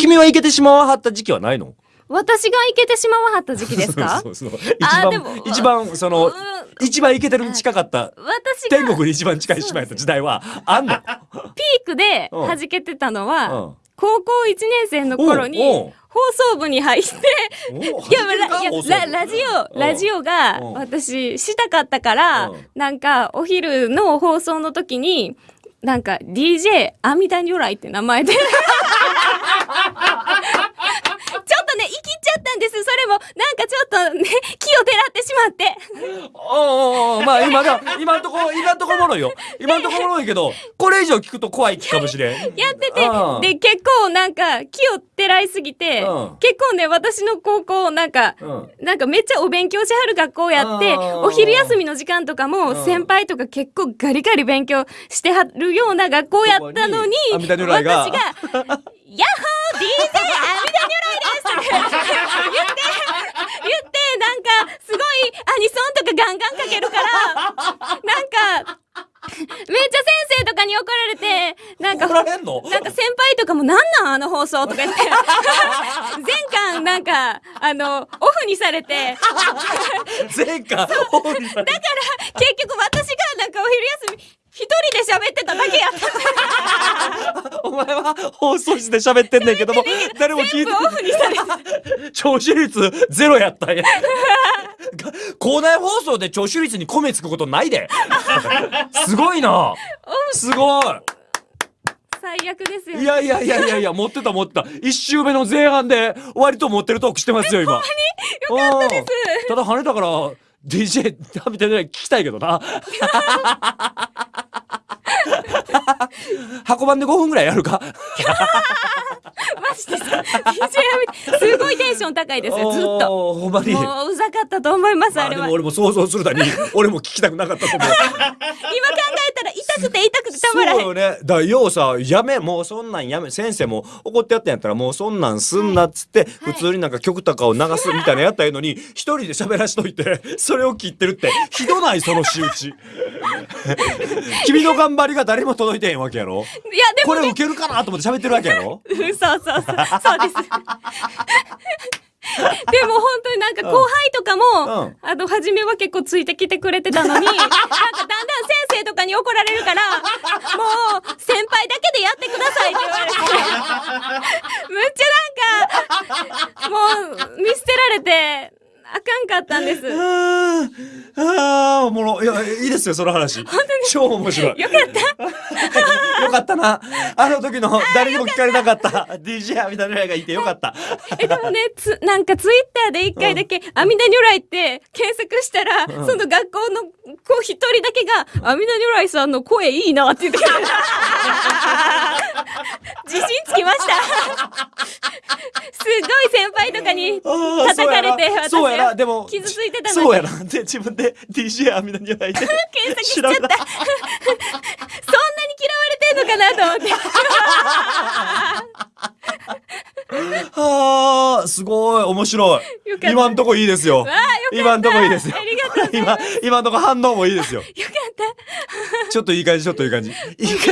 君はイケてしまわはった時期はないの？私がイケてしまわはった時期ですか？そうそう一番一番そのうん。一番イケてるに近かった私天が国に一番近い島やった時代はあんの？ピークでうん弾けてたのは、うん。高校1年生の頃に放送部に入っておいやラララジオラジオがうん。私したかったからうん。なんかお昼の放送の時になんか DJ 阿弥陀如来って名前で とね生きちゃったんです。それもなんかちょっとね気をてらってしまって。おうおまあ今が今んとこ今んとこおもろいよ。今んとこおもろいけどこれ以上聞くと怖い気かもしれん。やっててうんで結構なんか気をてらいすぎてうん。結構ね私の高校なんかうん。なんかめっちゃお勉強しはる学校やって、うんお昼休みの時間とかもうん。先輩とか結構ガリガリ勉強してはるような学校やったのに、私が、ヤッホー DJ 阿弥陀如来です言って、言って、なんかすごいアニソンとかガンガンかけるから、なんか、めっちゃ先生とかに怒られて、なんかなんか先輩とかもなんなんあの放送とか言って、全巻なんか、あの、オフにされて、前回大森さん結局私がなんかお昼休み、一人で喋ってただけやった。お前は放送室で喋ってんねんけども誰も聞いて全部オフにされて。聴取率ゼロやったんやが 校内放送で聴取率に米つくことないですごいなすごい最悪ですよ。いやいやいやいやいや、持ってた持ってた。一周目の前半で割と持ってるトークしてますよ、今。よかったです。ただ跳ねたから、DJ 食べてない聞きたいけどな。箱番で5分ぐらいやるか？マジですすごいテンション高いですよ、ずっと。ほんまに。もううざかったと思います、まあれは。俺も想像するだに、俺も聞きたくなかったと思う。えたら痛くて痛くてたまらへん。そうよね。だからようさ、やめ、もうそんなんやめ、先生も怒ってやったんやったら、もうそんなんすんなっつって、普通になんか曲とかを流すみたいなやったらいいのに、一人で喋らしといて、それを切ってるって、ひどないその仕打ち。君の頑張りが誰も届いてへんわけやろ？いや、でもねこれ受、けるかなと思って喋ってるわけやろ？うんそうそうそう、そうです。でも本当になんか後輩とかも、うんあの、初めは結構ついてきてくれてたのに、なんかだんだん先生とかに怒られるから、もう、先輩だけでやってくださいって言われて、むっちゃなんか、もう、見捨てられて、あかんかったんです。よ あーあー、おもろ。いや、いいですよ、その話。超面白い。かった。よかったな。あの時の誰にも聞かれなかった DJ みたいなのがいてよかった。え、でもね、つ、なんかツイッターで一回だけ、阿弥陀如来って検索したら、んその学校の子一人だけが、阿弥陀如来さんの声いいなって言ってくれた。自信つきました。すごい先輩とかに叩かれて、私そうやな、はでも。傷ついてたのにそうやな。で、自分で DJ アミナにはいて。検索しちゃった。そんなに嫌われてんのかなと思って。は あ、すごい、面白い今んとこいいですよ。今んとこいいですよ今、今んとこ反応もいいですよ。よかった。ちょっといい感じ、ちょっといい感じ。いい感じ。